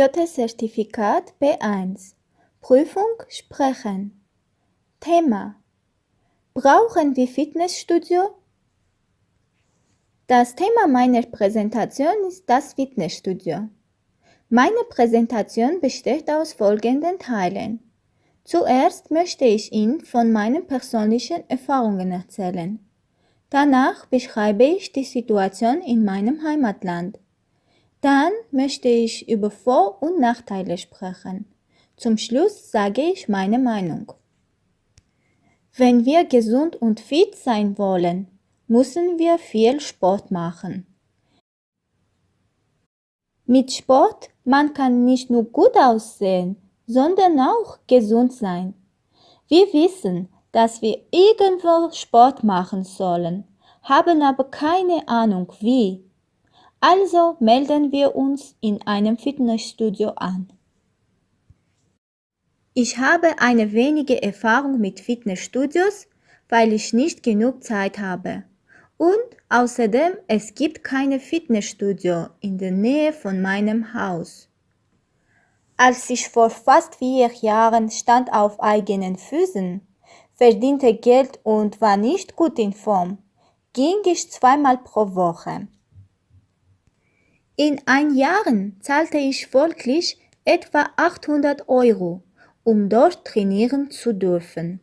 Goethe-Zertifikat B1 Prüfung Sprechen Thema Brauchen wir Fitnessstudio? Das Thema meiner Präsentation ist das Fitnessstudio. Meine Präsentation besteht aus folgenden Teilen. Zuerst möchte ich Ihnen von meinen persönlichen Erfahrungen erzählen. Danach beschreibe ich die Situation in meinem Heimatland. Dann möchte ich über Vor- und Nachteile sprechen. Zum Schluss sage ich meine Meinung. Wenn wir gesund und fit sein wollen, müssen wir viel Sport machen. Mit Sport man kann nicht nur gut aussehen, sondern auch gesund sein. Wir wissen, dass wir irgendwo Sport machen sollen, haben aber keine Ahnung wie. Also melden wir uns in einem Fitnessstudio an. Ich habe eine wenige Erfahrung mit Fitnessstudios, weil ich nicht genug Zeit habe. Und außerdem, es gibt keine Fitnessstudio in der Nähe von meinem Haus. Als ich vor fast vier Jahren stand auf eigenen Füßen, verdiente Geld und war nicht gut in Form, ging ich zweimal pro Woche. In ein Jahren zahlte ich folglich etwa 800 Euro, um dort trainieren zu dürfen.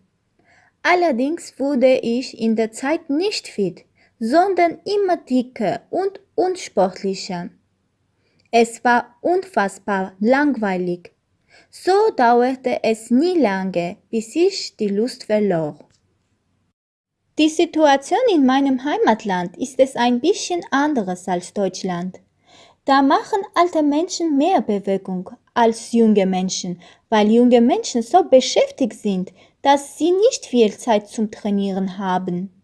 Allerdings wurde ich in der Zeit nicht fit, sondern immer dicker und unsportlicher. Es war unfassbar langweilig. So dauerte es nie lange, bis ich die Lust verlor. Die Situation in meinem Heimatland ist es ein bisschen anderes als Deutschland. Da machen alte Menschen mehr Bewegung als junge Menschen, weil junge Menschen so beschäftigt sind, dass sie nicht viel Zeit zum Trainieren haben.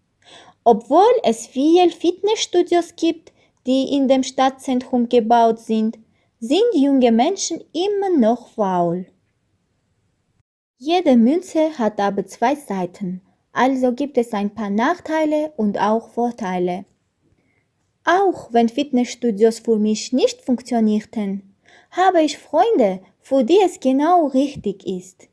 Obwohl es viele Fitnessstudios gibt, die in dem Stadtzentrum gebaut sind, sind junge Menschen immer noch faul. Jede Münze hat aber zwei Seiten, also gibt es ein paar Nachteile und auch Vorteile. Auch wenn Fitnessstudios für mich nicht funktionierten, habe ich Freunde, für die es genau richtig ist.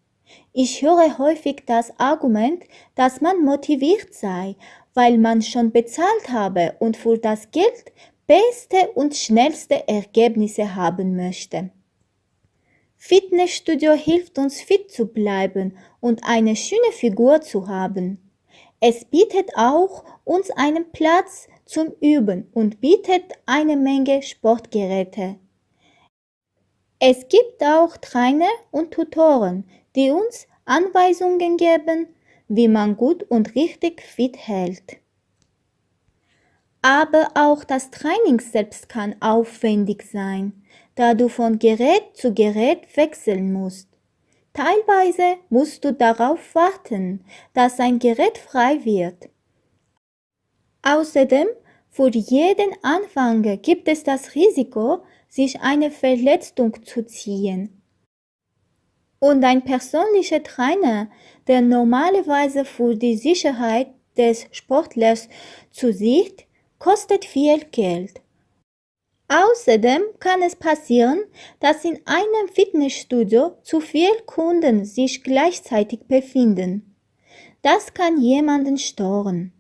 Ich höre häufig das Argument, dass man motiviert sei, weil man schon bezahlt habe und für das Geld beste und schnellste Ergebnisse haben möchte. Fitnessstudio hilft uns fit zu bleiben und eine schöne Figur zu haben. Es bietet auch uns einen Platz zum Üben und bietet eine Menge Sportgeräte. Es gibt auch Trainer und Tutoren, die uns Anweisungen geben, wie man gut und richtig fit hält. Aber auch das Training selbst kann aufwendig sein, da du von Gerät zu Gerät wechseln musst. Teilweise musst du darauf warten, dass ein Gerät frei wird. Außerdem, für jeden Anfänger gibt es das Risiko, sich eine Verletzung zu ziehen. Und ein persönlicher Trainer, der normalerweise für die Sicherheit des Sportlers zusieht, kostet viel Geld. Außerdem kann es passieren, dass in einem Fitnessstudio zu viele Kunden sich gleichzeitig befinden. Das kann jemanden stören.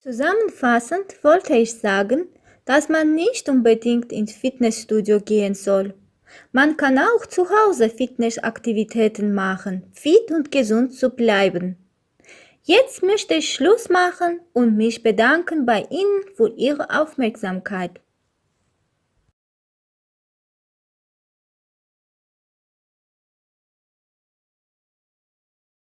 Zusammenfassend wollte ich sagen, dass man nicht unbedingt ins Fitnessstudio gehen soll. Man kann auch zu Hause Fitnessaktivitäten machen, fit und gesund zu bleiben. Jetzt möchte ich Schluss machen und mich bedanken bei Ihnen für Ihre Aufmerksamkeit.